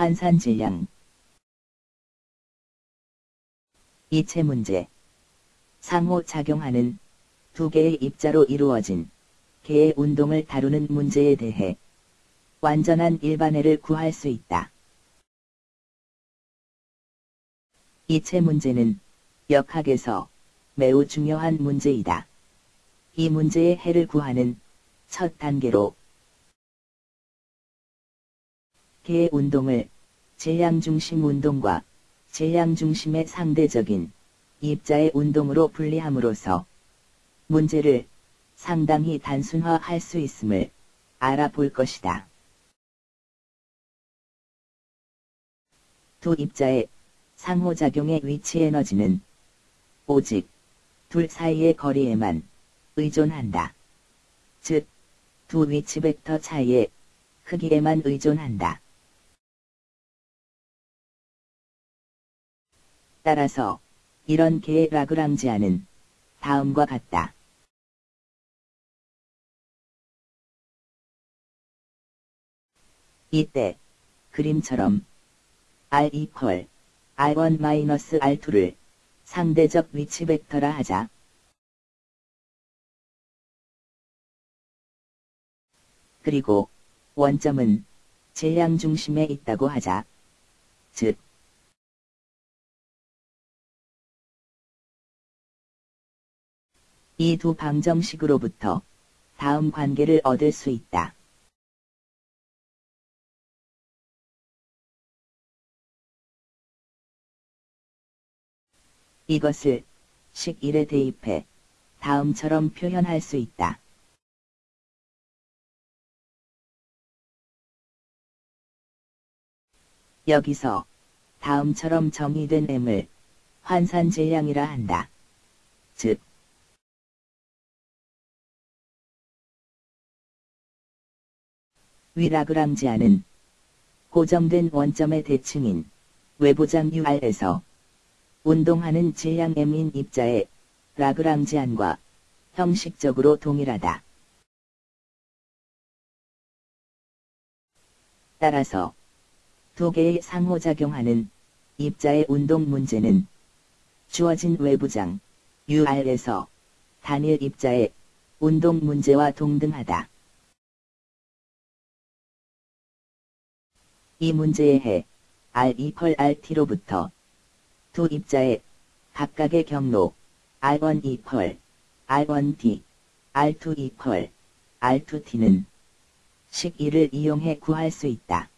환산 질량 이체 문제 상호 작용하는 두 개의 입자로 이루어진 개의 운동을 다루는 문제에 대해 완전한 일반해를 구할 수 있다. 이체 문제는 역학에서 매우 중요한 문제이다. 이 문제의 해를 구하는 첫 단계로 개의 운동을 질량 중심 운동과 질량 중심의 상대적인 입자의 운동으로 분리함으로써 문제를 상당히 단순화할 수 있음을 알아볼 것이다. 두 입자의 상호작용의 위치 에너지는 오직 둘 사이의 거리에만 의존한다. 즉, 두 위치 벡터 차이의 크기에만 의존한다. 따라서 이런 개의 라그랑지아는 다음과 같다. 이때 그림처럼 R 이퀄 R1 마이너스 R2를 상대적 위치 벡터라 하자. 그리고 원점은 질량 중심에 있다고 하자. 즉, 이 두 방정식으로부터 다음 관계를 얻을 수 있다. 이것을 식 1에 대입해 다음처럼 표현할 수 있다. 여기서 다음처럼 정의된 M을 환산 질량이라 한다. 즉, 위라그랑지아는 고정된 원점의 대칭인 외부장 UR에서 운동하는 질량 M인 입자의 라그랑지안과 형식적으로 동일하다. 따라서 두 개의 상호작용하는 입자의 운동 문제는 주어진 외부장 UR에서 단일 입자의 운동 문제와 동등하다. 이 문제의 해. R 이퀄 RT로부터. 두 입자의 각각의 경로. R1 이퀄 R1D R2 이퀄 R2T는 식 1을 이용해 구할 수 있다.